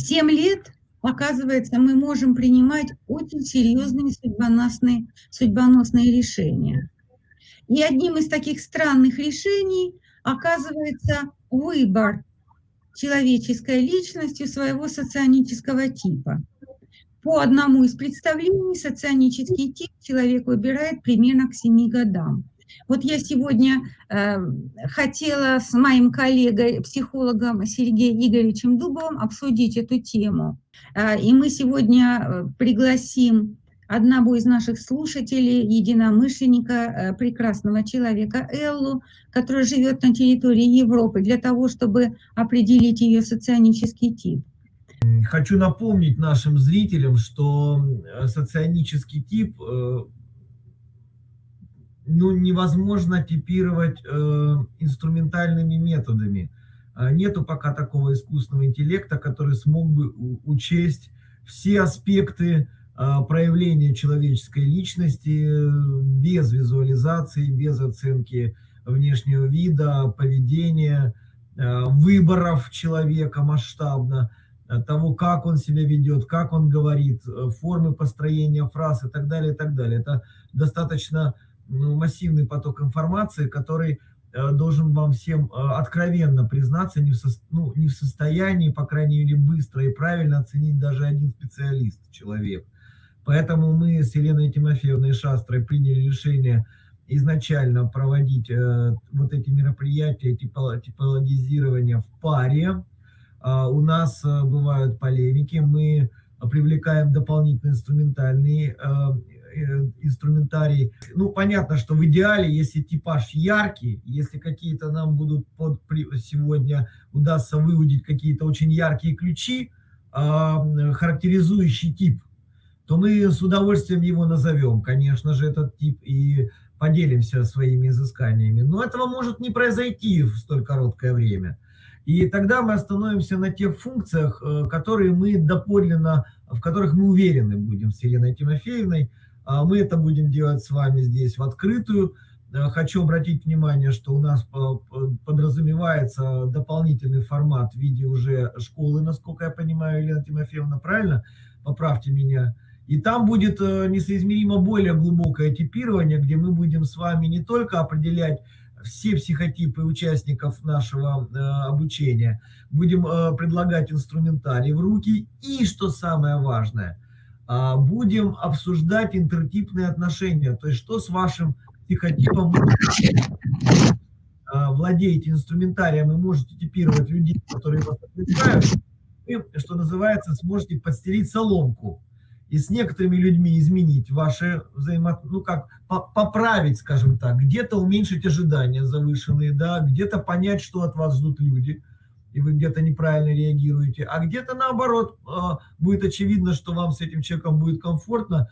В 7 лет, оказывается, мы можем принимать очень серьезные судьбоносные судьбоносные решения. И одним из таких странных решений оказывается выбор человеческой личностью своего соционического типа. По одному из представлений соционический тип человек выбирает примерно к 7 годам. Вот я сегодня э, хотела с моим коллегой, психологом Сергеем Игоревичем Дубовым обсудить эту тему. Э, и мы сегодня э, пригласим одного из наших слушателей, единомышленника, э, прекрасного человека Эллу, который живет на территории Европы, для того, чтобы определить ее соционический тип. Хочу напомнить нашим зрителям, что э, соционический тип ну, невозможно типировать э, инструментальными методами. А нету пока такого искусственного интеллекта, который смог бы учесть все аспекты э, проявления человеческой личности без визуализации, без оценки внешнего вида, поведения, э, выборов человека масштабно, того, как он себя ведет, как он говорит, формы построения фраз и так далее, и так далее. Это достаточно ну, массивный поток информации, который э, должен вам всем э, откровенно признаться, не в, со, ну, не в состоянии, по крайней мере, быстро и правильно оценить даже один специалист, человек. Поэтому мы с Еленой Тимофеевной Шастрой приняли решение изначально проводить э, вот эти мероприятия типологизирования в паре. Э, у нас э, бывают полемики, мы привлекаем дополнительные инструментальные э, инструментарий. Ну, понятно, что в идеале, если типаж яркий, если какие-то нам будут под, сегодня удастся выудить какие-то очень яркие ключи, э, характеризующий тип, то мы с удовольствием его назовем, конечно же, этот тип, и поделимся своими изысканиями. Но этого может не произойти в столь короткое время. И тогда мы остановимся на тех функциях, э, которые мы доподлинно, в которых мы уверены будем с Еленой Тимофеевной, а мы это будем делать с вами здесь в открытую. Э, хочу обратить внимание, что у нас подразумевается дополнительный формат в виде уже школы, насколько я понимаю, Елена Тимофеевна, правильно? Поправьте меня. И там будет э, несоизмеримо более глубокое типирование, где мы будем с вами не только определять все психотипы участников нашего э, обучения, будем предлагать инструментарий в руки и, что самое важное – а, будем обсуждать интертипные отношения, то есть что с вашим психотипом а, владеете инструментарием и можете типировать людей, которые вас отвлекают, вы, что называется, сможете подстелить соломку и с некоторыми людьми изменить ваши взаимоотношения, ну как, поправить, скажем так, где-то уменьшить ожидания завышенные, да, где-то понять, что от вас ждут люди, и вы где-то неправильно реагируете, а где-то наоборот, а, будет очевидно, что вам с этим человеком будет комфортно,